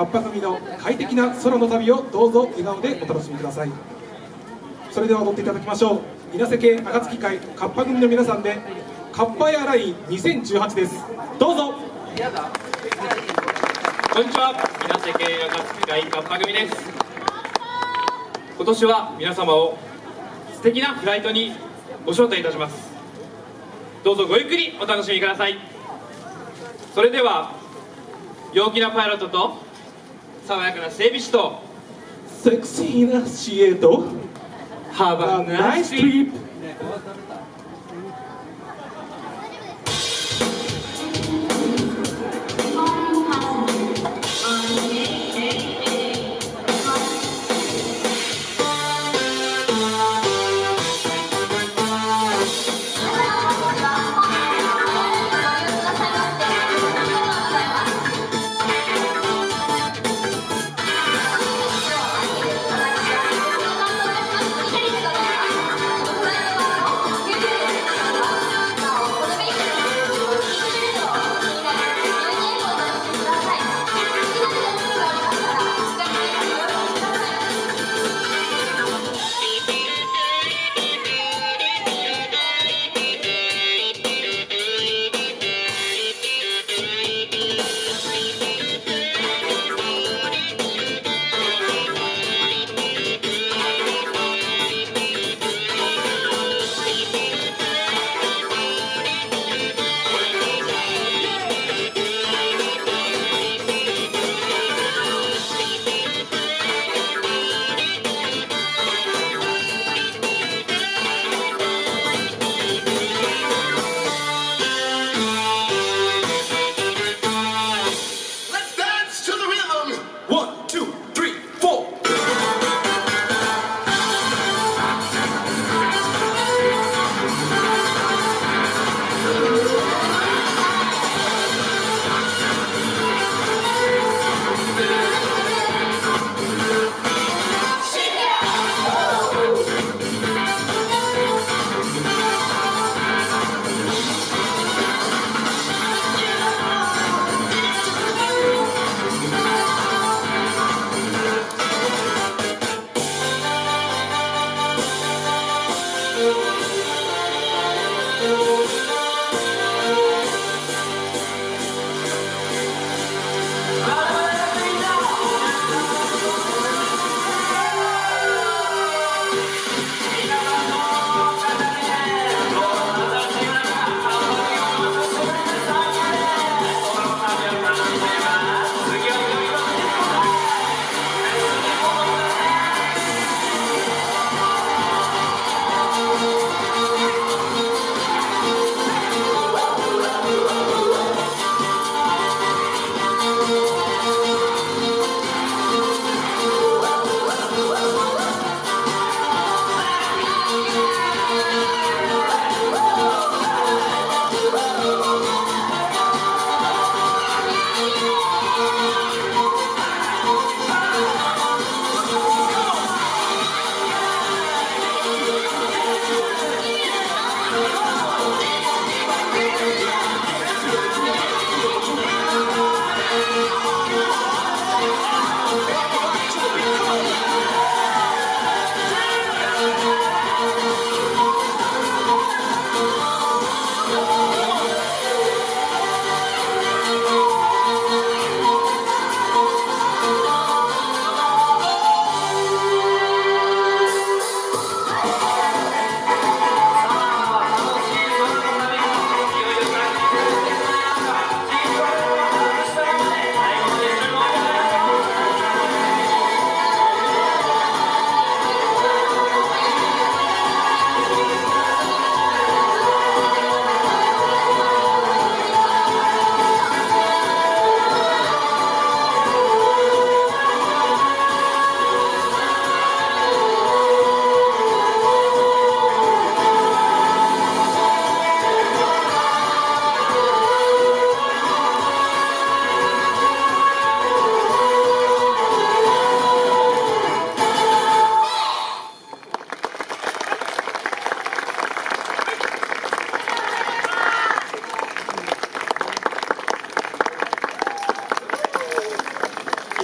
カッパ組の快適な空の旅をどうぞ笑顔でお楽しみください。それでは踊っていただきましょう。稲瀬系暁会カッパ組の皆さんでカッパエアライン2018です。どうぞ。こんにちは。稲瀬系暁会カッパ組です。今年は皆様を素敵なフライトにご招待いたします。どうぞごゆっくりお楽しみください。それでは陽気なパイロットと爽やかな整備士とセクシーなシエとハーバー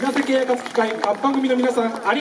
ナナイイストリップストリップ「稲瀬系暁会カッパ組の皆さんあり